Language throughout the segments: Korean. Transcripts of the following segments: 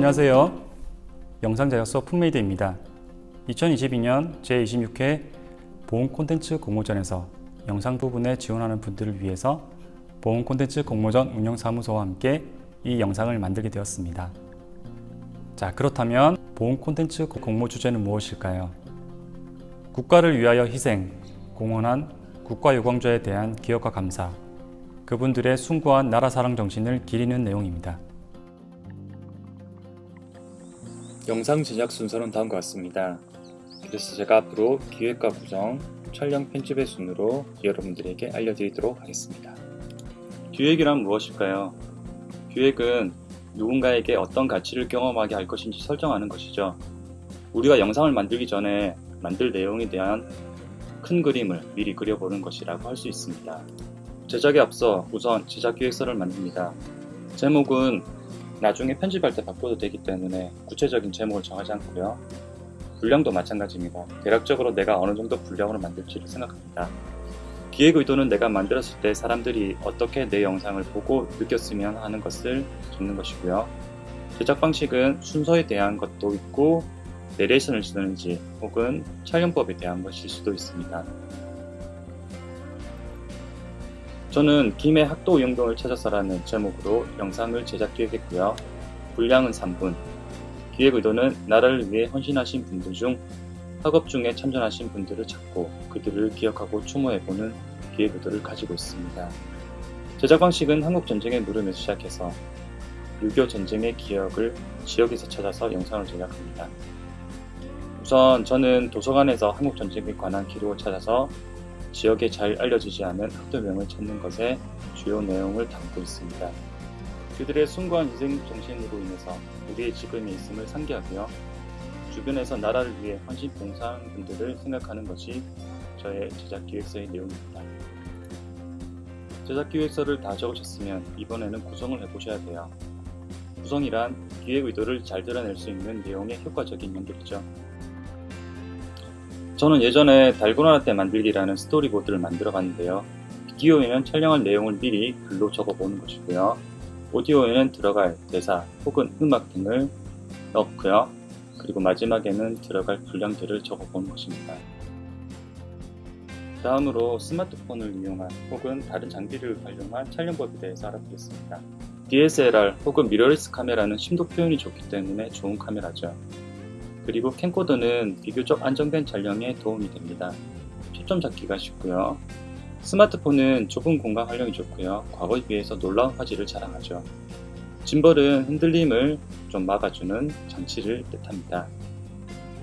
안녕하세요. 영상 제작소 품메이드입니다. 2022년 제26회 보험 콘텐츠 공모전에서 영상 부분에 지원하는 분들을 위해서 보험 콘텐츠 공모전 운영사무소와 함께 이 영상을 만들게 되었습니다. 자, 그렇다면 보험 콘텐츠 공모 주제는 무엇일까요? 국가를 위하여 희생, 공헌한 국가유공자에 대한 기억과 감사, 그분들의 숭고한 나라 사랑 정신을 기리는 내용입니다. 영상 제작 순서는 다음과 같습니다. 그래서 제가 앞으로 기획과 구성, 촬영 편집의 순으로 여러분들에게 알려드리도록 하겠습니다. 기획이란 무엇일까요? 기획은 누군가에게 어떤 가치를 경험하게 할 것인지 설정하는 것이죠. 우리가 영상을 만들기 전에 만들 내용에 대한 큰 그림을 미리 그려보는 것이라고 할 수 있습니다. 제작에 앞서 우선 제작 기획서를 만듭니다. 제목은 나중에 편집할 때 바꿔도 되기 때문에 구체적인 제목을 정하지 않고요. 분량도 마찬가지입니다. 대략적으로 내가 어느 정도 분량으로 만들지를 생각합니다. 기획 의도는 내가 만들었을 때 사람들이 어떻게 내 영상을 보고 느꼈으면 하는 것을 적는 것이고요. 제작 방식은 순서에 대한 것도 있고 내레이션을 쓰는지 혹은 촬영법에 대한 것일 수도 있습니다. 저는 김해 학도 영동을 찾아서라는 제목으로 영상을 제작 기획했고요. 분량은 3분. 기획 의도는 나라를 위해 헌신하신 분들 중 학업 중에 참전하신 분들을 찾고 그들을 기억하고 추모해보는 기획 의도를 가지고 있습니다. 제작 방식은 한국 전쟁의 물음에서 시작해서 6.25 전쟁의 기억을 지역에서 찾아서 영상을 제작합니다. 우선 저는 도서관에서 한국 전쟁에 관한 기록을 찾아서 지역에 잘 알려지지 않은 학도명을 찾는 것에 주요 내용을 담고 있습니다. 그들의 숭고한 희생 정신으로 인해서 우리의 지금에 있음을 상기하고요. 주변에서 나라를 위해 헌신 봉사한 분들을 생각하는 것이 저의 제작 기획서의 내용입니다. 제작 기획서를 다 적으셨으면 이번에는 구성을 해보셔야 돼요. 구성이란 기획 의도를 잘 드러낼 수 있는 내용의 효과적인 연결이죠. 저는 예전에 달고나 때 만들기라는 스토리보드를 만들어 봤는데요. 비디오에는 촬영할 내용을 미리 글로 적어 보는 것이고요. 오디오에는 들어갈 대사 혹은 음악 등을 넣고요. 그리고 마지막에는 들어갈 분량들을 적어 보는 것입니다. 다음으로 스마트폰을 이용한 혹은 다른 장비를 활용한 촬영법에 대해서 알아보겠습니다. DSLR 혹은 미러리스 카메라는 심도 표현이 좋기 때문에 좋은 카메라죠. 그리고 캠코더는 비교적 안정된 촬영에 도움이 됩니다. 초점 잡기가 쉽고요. 스마트폰은 좁은 공간 활용이 좋고요. 과거에 비해서 놀라운 화질을 자랑하죠. 짐벌은 흔들림을 좀 막아주는 장치를 뜻합니다.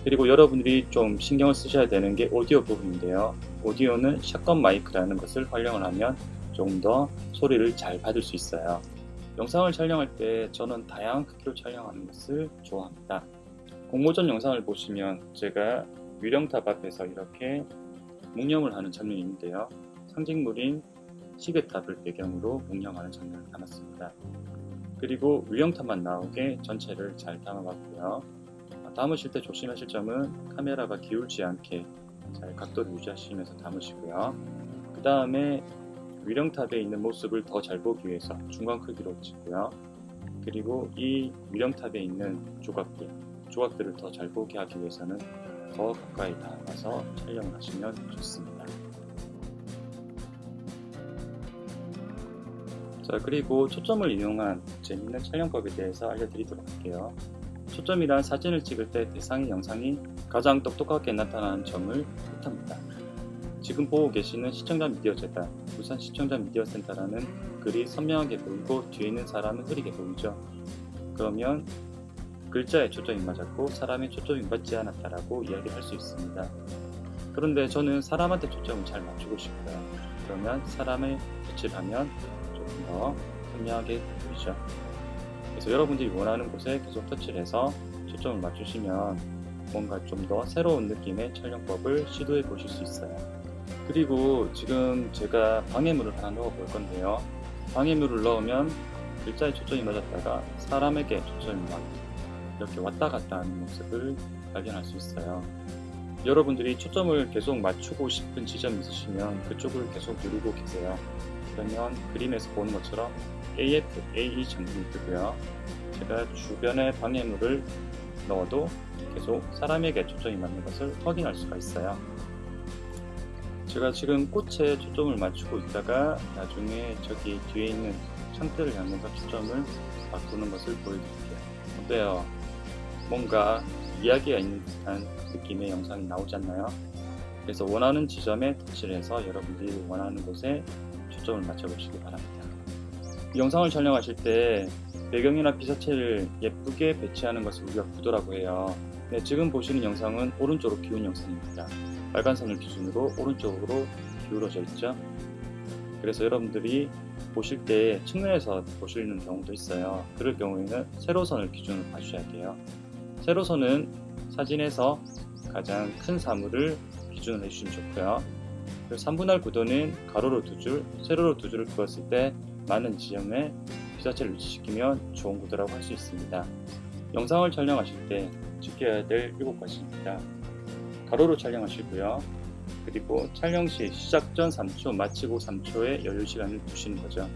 그리고 여러분들이 좀 신경을 쓰셔야 되는 게 오디오 부분인데요. 오디오는 샷건 마이크라는 것을 활용을 하면 조금 더 소리를 잘 받을 수 있어요. 영상을 촬영할 때 저는 다양한 크기로 촬영하는 것을 좋아합니다. 공모전 영상을 보시면 제가 위령탑 앞에서 이렇게 묵념을 하는 장면이 있는데요. 상징물인 시계탑을 배경으로 묵념하는 장면을 담았습니다. 그리고 위령탑만 나오게 전체를 잘 담아봤고요. 담으실 때 조심하실 점은 카메라가 기울지 않게 잘 각도를 유지하시면서 담으시고요. 그 다음에 위령탑에 있는 모습을 더 잘 보기 위해서 중간 크기로 찍고요. 그리고 이 위령탑에 있는 조각들 조각들을 더 잘 보게 하기 위해서는 더 가까이 다가가서 촬영을 하시면 좋습니다. 자 그리고 초점을 이용한 재밌는 촬영법에 대해서 알려드리도록 할게요. 초점이란 사진을 찍을 때 대상의 영상이 가장 똑똑하게 나타나는 점을 뜻합니다. 지금 보고 계시는 시청자 미디어 재단, 부산 시청자 미디어 센터라는 글이 선명하게 보이고 뒤에 있는 사람은 흐리게 보이죠. 그러면 글자에 초점이 맞았고 사람의 초점이 맞지 않았다라고 이야기를 할 수 있습니다. 그런데 저는 사람한테 초점을 잘 맞추고 싶어요. 그러면 사람을 터치하면 조금 더 선명하게 보이죠. 그래서 여러분들이 원하는 곳에 계속 터치를 해서 초점을 맞추시면 뭔가 좀 더 새로운 느낌의 촬영법을 시도해 보실 수 있어요. 그리고 지금 제가 방해물을 하나 넣어 볼 건데요. 방해물을 넣으면 글자에 초점이 맞았다가 사람에게 초점이 맞고 이렇게 왔다 갔다 하는 모습을 발견할 수 있어요. 여러분들이 초점을 계속 맞추고 싶은 지점이 있으시면 그쪽을 계속 누르고 계세요. 그러면 그림에서 보는 것처럼 AF, AE 정분이 뜨고요. 제가 주변에 방해물을 넣어도 계속 사람에게 초점이 맞는 것을 확인할 수가 있어요. 제가 지금 꽃에 초점을 맞추고 있다가 나중에 저기 뒤에 있는 창틀을 향해서 초점을 바꾸는 것을 보여드릴게요. 어때요? 뭔가 이야기가 있는 듯한 느낌의 영상이 나오지 않나요? 그래서 원하는 지점에 터치를 해서 여러분들이 원하는 곳에 초점을 맞춰보시기 바랍니다. 이 영상을 촬영하실 때 배경이나 피사체를 예쁘게 배치하는 것을 우리가 구도라고 해요. 네, 지금 보시는 영상은 오른쪽으로 기운 영상입니다. 빨간 선을 기준으로 오른쪽으로 기울어져 있죠. 그래서 여러분들이 보실 때 측면에서 보시는 경우도 있어요. 그럴 경우에는 세로선을 기준으로 봐주셔야 돼요. 세로선은 사진에서 가장 큰 사물을 기준으로 해주시면 좋고요. 그리고 3분할 구도는 가로로 두 줄, 세로로 두 줄을 그었을 때 많은 지점에 피사체를 위치시키면 좋은 구도라고 할 수 있습니다. 영상을 촬영하실 때 지켜야 될 7가지입니다. 가로로 촬영하시고요. 그리고 촬영 시 시작 전 3초, 마치고 3초의 여유 시간을 두시는 거죠.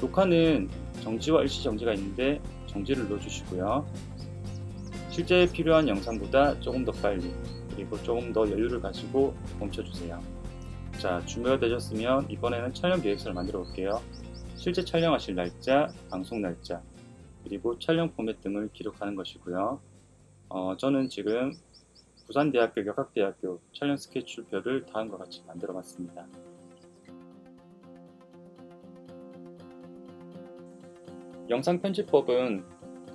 녹화는 정지와 일시 정지가 있는데 정지를 넣어주시고요. 실제 필요한 영상보다 조금 더 빨리 그리고 조금 더 여유를 가지고 멈춰주세요. 자 준비가 되셨으면 이번에는 촬영 계획서를 만들어 볼게요. 실제 촬영하실 날짜, 방송 날짜, 그리고 촬영 포맷 등을 기록하는 것이고요. 어, 저는 지금 부산대학교 역학대학교 촬영 스케줄표를 다음과 같이 만들어 봤습니다. 영상 편집법은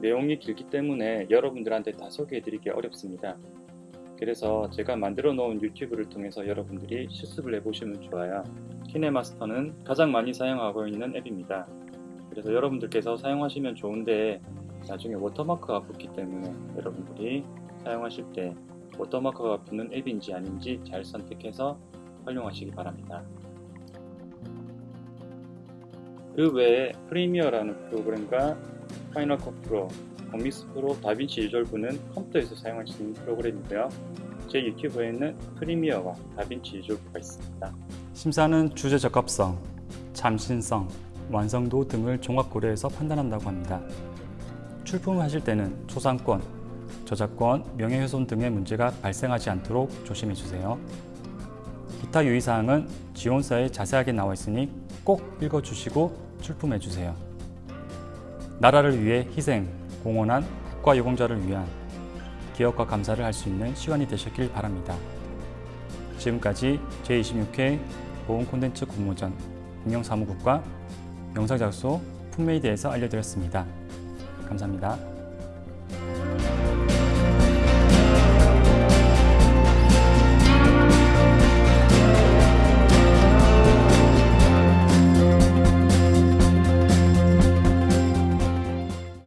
내용이 길기 때문에 여러분들한테 다 소개해 드리기 어렵습니다. 그래서 제가 만들어 놓은 유튜브를 통해서 여러분들이 실습을 해보시면 좋아요. 키네마스터는 가장 많이 사용하고 있는 앱입니다. 그래서 여러분들께서 사용하시면 좋은데 나중에 워터마크가 붙기 때문에 여러분들이 사용하실 때 워터마크가 붙는 앱인지 아닌지 잘 선택해서 활용하시기 바랍니다. 그 외에 프리미어라는 프로그램과 파이널 컷 프로, 베가스 프로, 다빈치 리졸브는 컴퓨터에서 사용할 수 있는 프로그램이고요. 제 유튜브에는 프리미어와 다빈치 리졸브가 있습니다. 심사는 주제 적합성, 참신성, 완성도 등을 종합 고려해서 판단한다고 합니다. 출품하실 때는 초상권, 저작권, 명예훼손 등의 문제가 발생하지 않도록 조심해 주세요. 기타 유의사항은 지원서에 자세하게 나와 있으니 꼭 읽어주시고 출품해 주세요. 나라를 위해 희생, 공헌한 국가유공자를 위한 기억과 감사를 할 수 있는 시간이 되셨길 바랍니다. 지금까지 제26회 보험 콘텐츠 공모전 운영사무국과 영상작소 품메이드에서 알려드렸습니다. 감사합니다.